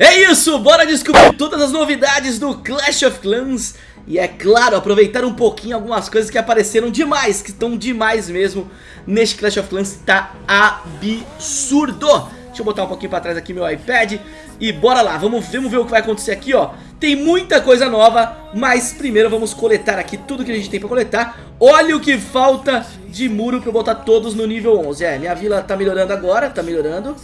É isso, bora descobrir todas as novidades do Clash of Clans. E é claro, aproveitar um pouquinho algumas coisas que apareceram demais, que estão demais mesmo Neste Clash of Clans, tá absurdo. Deixa eu botar um pouquinho pra trás aqui meu iPad. E bora lá, vamos, vamos ver o que vai acontecer aqui, ó. Tem muita coisa nova, mas primeiro vamos coletar aqui tudo que a gente tem pra coletar. Olha o que falta de muro pra eu botar todos no nível 11 É, minha vila tá melhorando agora, tá melhorando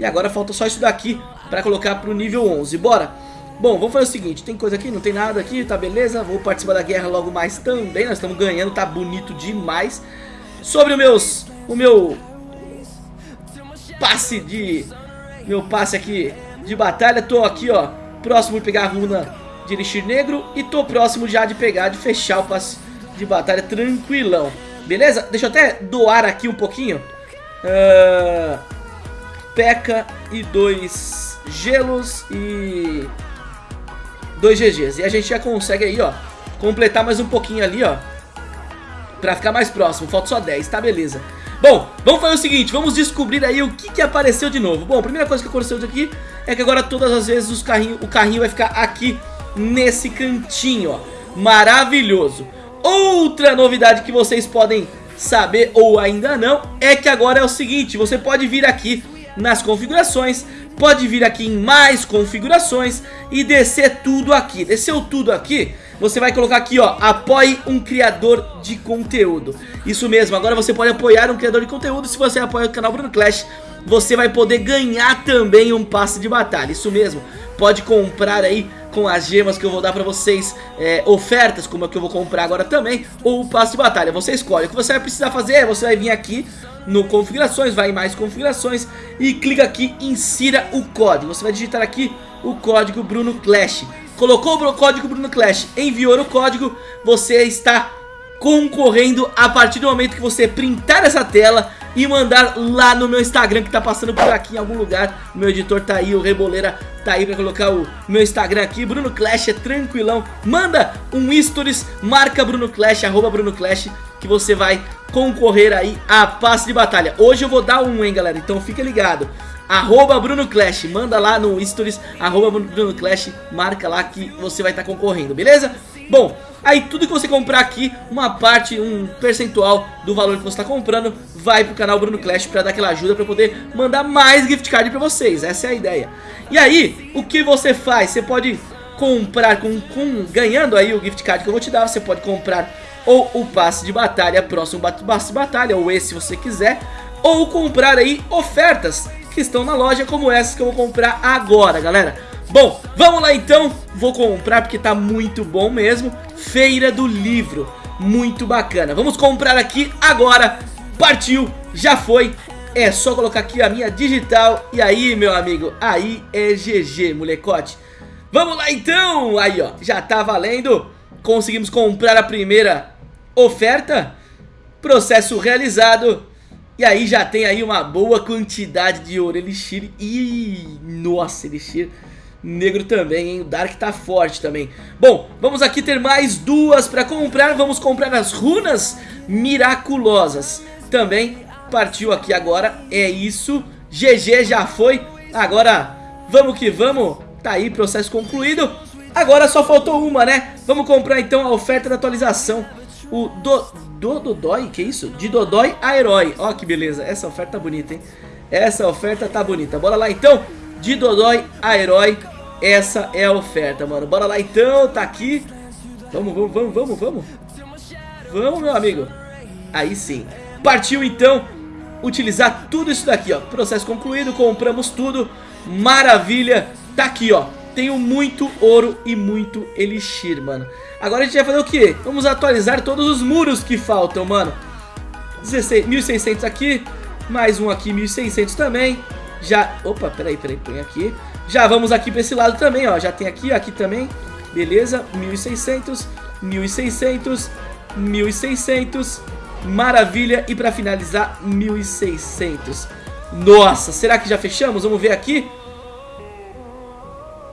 E agora falta só isso daqui pra colocar pro nível 11 Bora! Bom, vamos fazer o seguinte, tem coisa aqui, não tem nada aqui, tá beleza? Vou participar da guerra logo mais também, nós estamos ganhando, tá bonito demais Sobre o meus, o meu passe de... Meu passe aqui de batalha. Tô aqui, ó, próximo de pegar a runa de Elixir Negro. E tô próximo já de pegar, de fechar o passe de batalha tranquilão. Beleza? Deixa eu até doar aqui um pouquinho. Uh, P.E.K.K.A e dois gelos e dois GGs. E a gente já consegue aí, ó, completar mais um pouquinho ali, ó. Pra ficar mais próximo. Falta só 10, tá? Beleza. Bom, vamos fazer o seguinte, vamos descobrir aí o que, que apareceu de novo Bom, a primeira coisa que aconteceu aqui é que agora todas as vezes os carrinho, o carrinho vai ficar aqui nesse cantinho, ó Maravilhoso Outra novidade que vocês podem saber ou ainda não é que agora é o seguinte, você pode vir aqui nas configurações, pode vir aqui em mais configurações e descer tudo aqui. Desceu tudo aqui, você vai colocar aqui, ó, apoie um criador de conteúdo. Isso mesmo, agora você pode apoiar um criador de conteúdo. Se você apoia o canal Bruno Clash, você vai poder ganhar também um passe de batalha. Isso mesmo, pode comprar aí com as gemas que eu vou dar pra vocês, é, ofertas como é que eu vou comprar agora também, ou o passe de batalha. Você escolhe. O que você vai precisar fazer é, você vai vir aqui no configurações, vai em mais configurações e clica aqui insira o código. Você vai digitar aqui o código Bruno Clash. Colocou o código Bruno Clash, enviou o código, você está concorrendo a partir do momento que você printar essa tela e mandar lá no meu Instagram que tá passando por aqui em algum lugar. Meu editor tá aí, o Reboleira tá aí pra colocar o meu Instagram aqui. Bruno Clash é tranquilão. Manda um stories, marca Bruno Clash, arroba Bruno Clash, que você vai concorrer aí a passe de batalha. Hoje eu vou dar um, hein, galera, então fica ligado. Arroba Bruno Clash, manda lá no stories, arroba Bruno Clash, marca lá que você vai estar tá concorrendo, beleza? Bom, aí tudo que você comprar aqui, uma parte, um percentual do valor que você está comprando, vai pro canal Bruno Clash pra dar aquela ajuda pra poder mandar mais gift card pra vocês, essa é a ideia. E aí, o que você faz? Você pode comprar, com, com ganhando aí o gift card que eu vou te dar, você pode comprar ou o passe de batalha, próximo passe de batalha, ou esse se você quiser, ou comprar aí ofertas que estão na loja, como essas que eu vou comprar agora, galera. Bom, vamos lá então, vou comprar porque tá muito bom mesmo, Feira do Livro, muito bacana. Vamos comprar aqui agora, partiu, já foi, é só colocar aqui a minha digital. E aí, meu amigo, aí é GG, molecote. Vamos lá então, aí ó, já tá valendo, conseguimos comprar a primeira oferta, processo realizado e aí já tem aí uma boa quantidade de ouro Elixir e... Nossa, Elixir negro também, hein? O Dark tá forte também. Bom, vamos aqui ter mais duas pra comprar. Vamos comprar as runas miraculosas. Também partiu aqui agora. É isso. GG já foi. Agora, vamos que vamos. Tá aí, processo concluído. Agora só faltou uma, né? Vamos comprar então a oferta da atualização. O do... Do Dodói, que isso? De Dodói a Herói. Ó que beleza, essa oferta tá bonita, hein? Essa oferta tá bonita. Bora lá então, de Dodói a Herói. Essa é a oferta, mano. Bora lá então, tá aqui. Vamos, vamos, vamos, vamos, vamos. Vamos, meu amigo. Aí sim. Partiu então utilizar tudo isso daqui, ó. Processo concluído, compramos tudo. Maravilha. Tá aqui, ó. Tenho muito ouro e muito elixir, mano. Agora a gente vai fazer o quê? Vamos atualizar todos os muros que faltam, mano. 16, 1600 aqui, mais um aqui, 1600 também. Já, opa, peraí, peraí, põe aqui. Já vamos aqui pra esse lado também, ó. Já tem aqui, aqui também. Beleza, 1600, 1600, 1600. Maravilha. E pra finalizar, 1600. Nossa, será que já fechamos? Vamos ver aqui.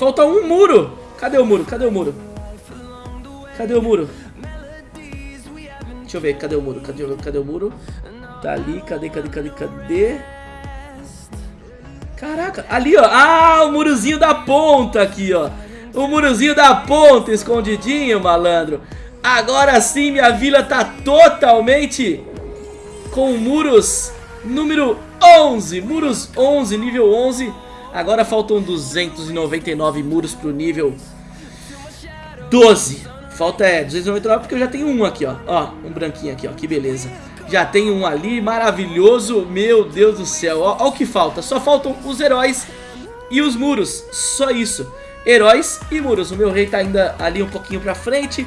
Falta um muro. Cadê o muro? Cadê o muro? Cadê o muro? Deixa eu ver, cadê o muro? Cadê, cadê o muro? Tá ali, cadê, cadê, cadê, cadê? Caraca, ali ó, ah, o murozinho da ponta aqui ó O murozinho da ponta escondidinho, malandro Agora sim minha vila tá totalmente com muros número 11 Muros 11, nível 11 Agora faltam 299 muros pro nível 12 Falta é 299 porque eu já tenho um aqui, ó. Ó, um branquinho aqui, ó, que beleza. Já tem um ali, maravilhoso Meu Deus do céu, ó, ó o que falta Só faltam os heróis e os muros Só isso, heróis e muros O meu rei tá ainda ali um pouquinho pra frente.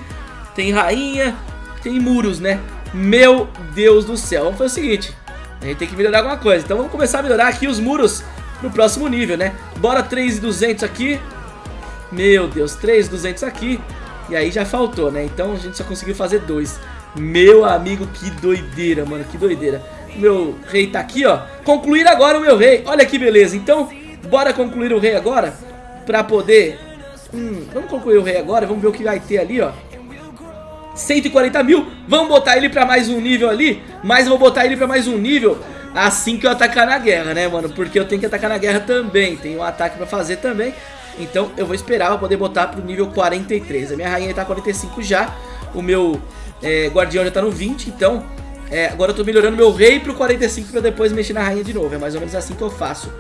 Tem rainha, tem muros, né? Meu Deus do céu. Vamos fazer o seguinte A gente tem que melhorar alguma coisa Então vamos começar a melhorar aqui os muros no próximo nível, né? Bora 3,200 aqui. Meu Deus, 3,200 aqui. E aí já faltou, né? Então a gente só conseguiu fazer dois. Meu amigo, que doideira, mano, que doideira. Meu rei tá aqui, ó. Concluir agora o meu rei, olha que beleza. Então, bora concluir o rei agora Pra poder hum, Vamos concluir o rei agora, vamos ver o que vai ter ali, ó. 140 mil, vamos botar ele pra mais um nível ali. Mas eu vou botar ele pra mais um nível Assim que eu atacar na guerra, né, mano? Porque eu tenho que atacar na guerra também. Tem um ataque pra fazer também. Então eu vou esperar pra poder botar pro nível 43 A minha rainha tá 45 já. O meu é, Guardião já tá no 20, então é, agora eu tô melhorando meu rei pro 45 pra depois mexer na rainha de novo. É mais ou menos assim que eu faço.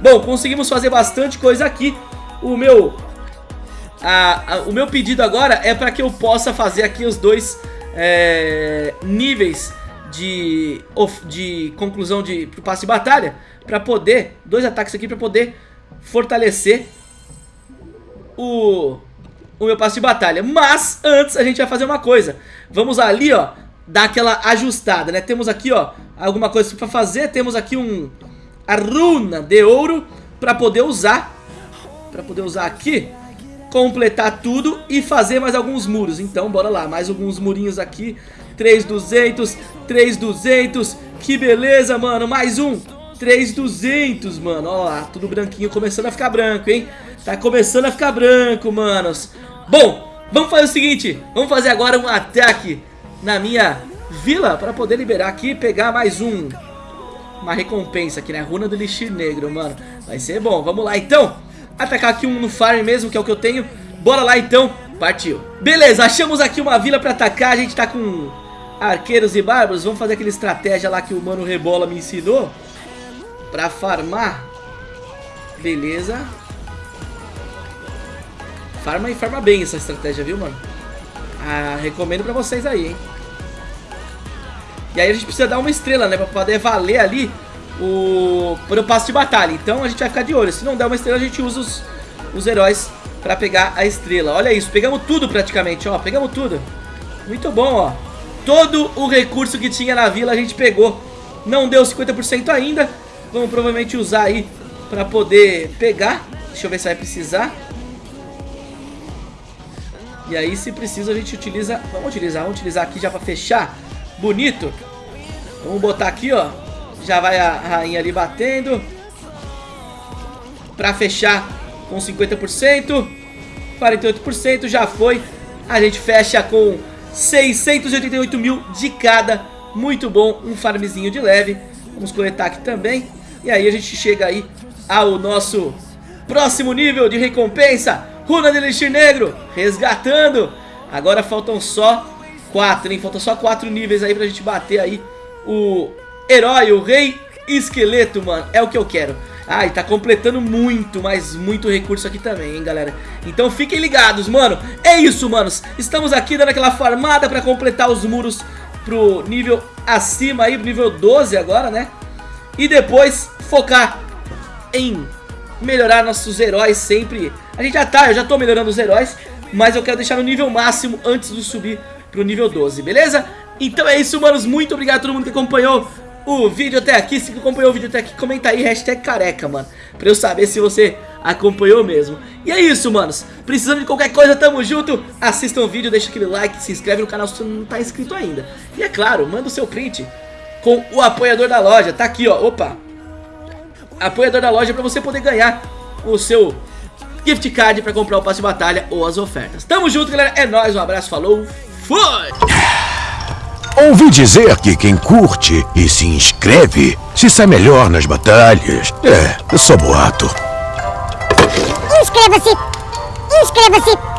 Bom, conseguimos fazer bastante coisa aqui. O meu... A, a, o meu pedido agora é para que eu possa fazer aqui os dois é, níveis de, de conclusão de pro passe de batalha para poder, dois ataques aqui para poder fortalecer o, o meu passe de batalha. Mas antes a gente vai fazer uma coisa. Vamos ali, ó, dar aquela ajustada, né? Temos aqui, ó, alguma coisa pra fazer. Temos aqui um... A runa de ouro pra poder usar. Pra poder usar aqui. Completar tudo e fazer mais alguns muros. Então, bora lá. Mais alguns murinhos aqui. 3,200, 3,200. Que beleza, mano. Mais um. 3,200, mano. Ó lá, tudo branquinho. Começando a ficar branco, hein? Tá começando a ficar branco, manos. Bom, vamos fazer o seguinte, vamos fazer agora um ataque na minha vila para poder liberar aqui e pegar mais um uma recompensa aqui, né? Runa do Elixir Negro, mano. Vai ser bom. Vamos lá, então. Atacar aqui um no farm mesmo, que é o que eu tenho. Bora lá, então. Partiu. Beleza, achamos aqui uma vila pra atacar. A gente tá com arqueiros e bárbaros. Vamos fazer aquela estratégia lá que o Mano Rebola me ensinou. Pra farmar. Beleza. Farma e farma bem essa estratégia, viu, mano? Ah, recomendo pra vocês aí, hein? E aí a gente precisa dar uma estrela, né? Pra poder valer ali o... Por o passo de batalha. Então a gente vai ficar de olho. Se não der uma estrela, a gente usa os, os heróis pra pegar a estrela. Olha isso, pegamos tudo praticamente, ó. Pegamos tudo. Muito bom, ó. Todo o recurso que tinha na vila a gente pegou. Não deu 50% ainda. Vamos provavelmente usar aí pra poder pegar. Deixa eu ver se vai precisar. E aí se precisa a gente utiliza, vamos utilizar, vamos utilizar aqui já pra fechar, bonito. Vamos botar aqui, ó, já vai a rainha ali batendo. Pra fechar com 50%, 48% já foi. A gente fecha com 688 mil de cada, muito bom, um farmzinho de leve. Vamos coletar aqui também. E aí a gente chega aí ao nosso próximo nível de recompensa. Runa de Elixir Negro, resgatando. Agora faltam só quatro, hein? Faltam só quatro níveis aí pra gente bater aí o herói, o rei esqueleto, mano. É o que eu quero. Ah, tá completando muito, mas muito recurso aqui também, hein, galera. Então fiquem ligados, mano. É isso, manos. Estamos aqui dando aquela farmada pra completar os muros pro nível acima aí, pro nível 12 agora, né? E depois focar em melhorar nossos heróis sempre. A gente já tá, eu já tô melhorando os heróis, mas eu quero deixar no nível máximo antes de subir pro nível 12, beleza? Então é isso, manos, muito obrigado a todo mundo que acompanhou o vídeo até aqui. Se acompanhou o vídeo até aqui, comenta aí, hashtag careca, mano, pra eu saber se você acompanhou mesmo. E é isso, manos, precisando de qualquer coisa, tamo junto, assista o vídeo, deixa aquele like, se inscreve no canal se você não tá inscrito ainda. E é claro, manda o seu print com o apoiador da loja, tá aqui, ó, opa, apoiador da loja para você poder ganhar o seu gift card para comprar o passe de batalha ou as ofertas. Tamo junto, galera. É nóis, um abraço, falou, fui! Ouvi dizer que quem curte e se inscreve se sai melhor nas batalhas. É, só boato. Inscreva-se! Inscreva-se!